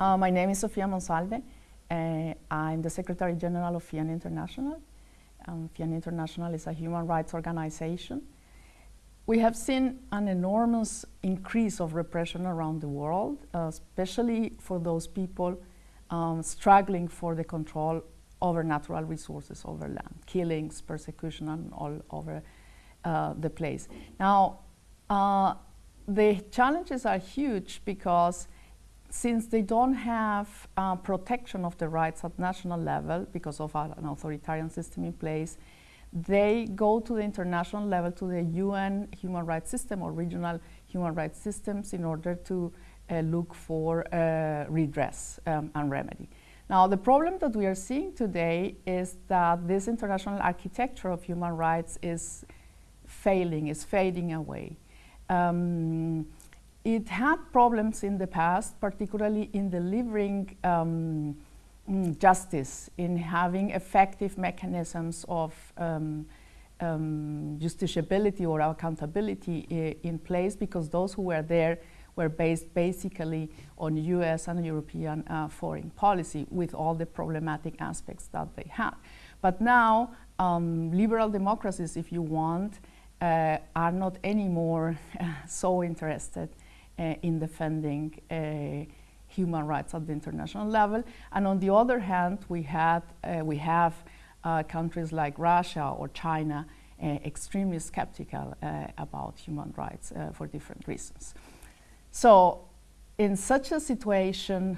Uh, my name is Sofia Monsalve. Uh, I'm the Secretary General of FIAN International. Um, FIAN International is a human rights organization. We have seen an enormous increase of repression around the world, uh, especially for those people um, struggling for the control over natural resources, over land, killings, persecution, and all over uh, the place. Now, uh, the challenges are huge because since they don't have uh, protection of the rights at national level because of an authoritarian system in place, they go to the international level, to the UN human rights system or regional human rights systems in order to uh, look for uh, redress um, and remedy. Now, the problem that we are seeing today is that this international architecture of human rights is failing, is fading away. Um, it had problems in the past, particularly in delivering um, mm, justice, in having effective mechanisms of um, um, justiciability or accountability in place because those who were there were based basically on US and European uh, foreign policy with all the problematic aspects that they had. But now, um, liberal democracies, if you want, uh, are not anymore so interested in defending uh, human rights at the international level. And on the other hand, we, had, uh, we have countries like Russia or China extremely skeptical about human rights for different reasons. So in such a situation,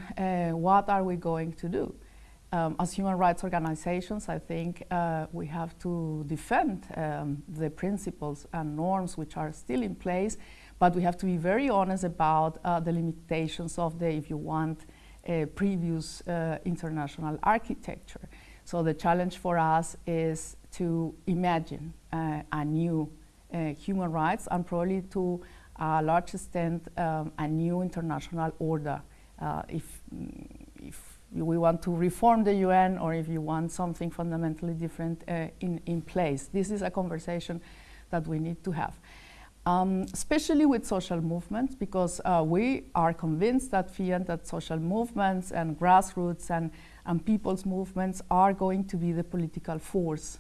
what are we going to do? Um, as human rights organizations, I think uh, we have to defend um, the principles and norms which are still in place but we have to be very honest about uh, the limitations of the, if you want, uh, previous uh, international architecture. So the challenge for us is to imagine uh, a new uh, human rights and probably to a large extent um, a new international order. Uh, if, if we want to reform the UN or if you want something fundamentally different in, in place. This is a conversation that we need to have um, especially with social movements, because uh, we are convinced that FIAN, that social movements and grassroots and, and people's movements are going to be the political force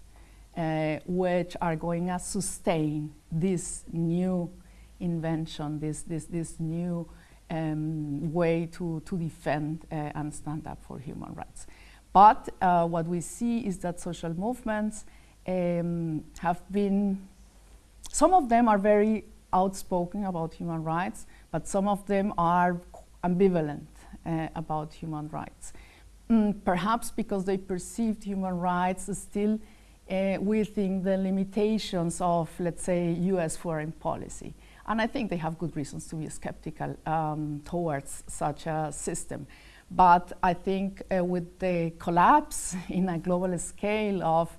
uh, which are going to sustain this new invention, this, this, this new um, way to, to defend uh, and stand up for human rights. But uh, what we see is that social movements um, have been some of them are very outspoken about human rights, but some of them are ambivalent uh, about human rights. Mm, perhaps because they perceived human rights still uh, within the limitations of, let's say, US foreign policy. And I think they have good reasons to be skeptical um, towards such a system. But I think uh, with the collapse in a global scale of,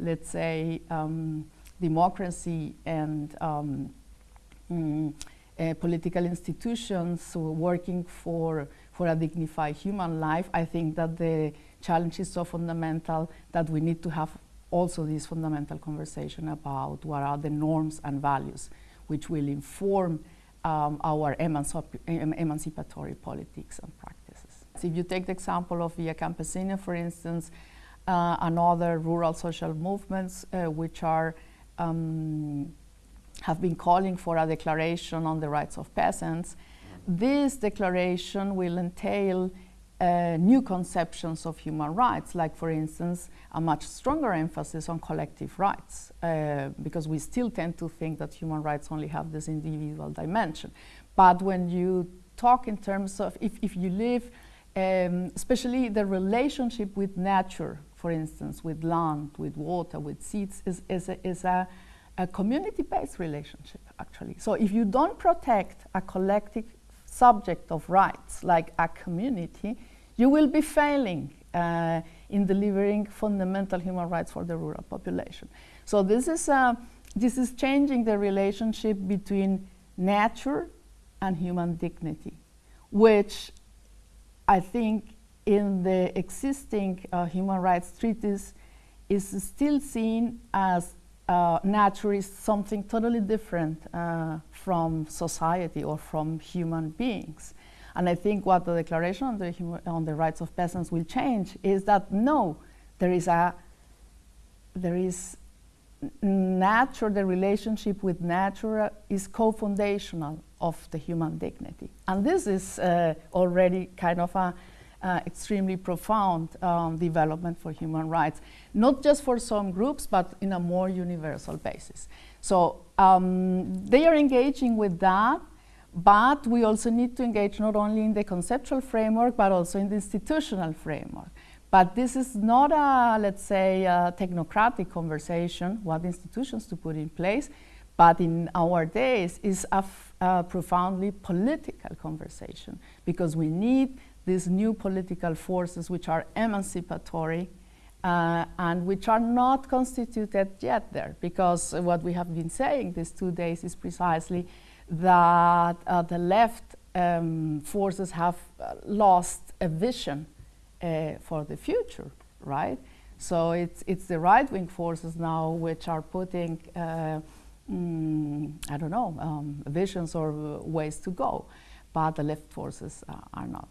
let's say, um, democracy and um, mm, uh, political institutions working for, for a dignified human life, I think that the challenge is so fundamental that we need to have also this fundamental conversation about what are the norms and values which will inform um, our emancipatory politics and practices. So if you take the example of Via Campesina, for instance, uh, and other rural social movements uh, which are um, have been calling for a declaration on the rights of peasants. This declaration will entail uh, new conceptions of human rights, like for instance, a much stronger emphasis on collective rights, uh, because we still tend to think that human rights only have this individual dimension. But when you talk in terms of if, if you live, um, especially the relationship with nature, for instance, with land, with water, with seeds, is, is, a, is a, a community-based relationship, actually. So if you don't protect a collective subject of rights, like a community, you will be failing uh, in delivering fundamental human rights for the rural population. So this is, uh, this is changing the relationship between nature and human dignity, which I think in the existing uh, human rights treaties is still seen as uh, nature is something totally different uh, from society or from human beings. And I think what the Declaration on the, on the Rights of Peasants will change is that no, there is a there is nature, the relationship with nature is co-foundational of the human dignity. And this is uh, already kind of a uh, extremely profound um, development for human rights, not just for some groups, but in a more universal basis. So um, they are engaging with that, but we also need to engage not only in the conceptual framework, but also in the institutional framework. But this is not a, let's say, a technocratic conversation, what institutions to put in place, but in our days is a, profoundly political conversation because we need these new political forces which are emancipatory uh, and which are not constituted yet there because what we have been saying these two days is precisely that uh, the left um, forces have uh, lost a vision uh, for the future, right? So it's, it's the right wing forces now which are putting, mm, I don't know, um, visions or uh, ways to go, but the left forces uh, are not.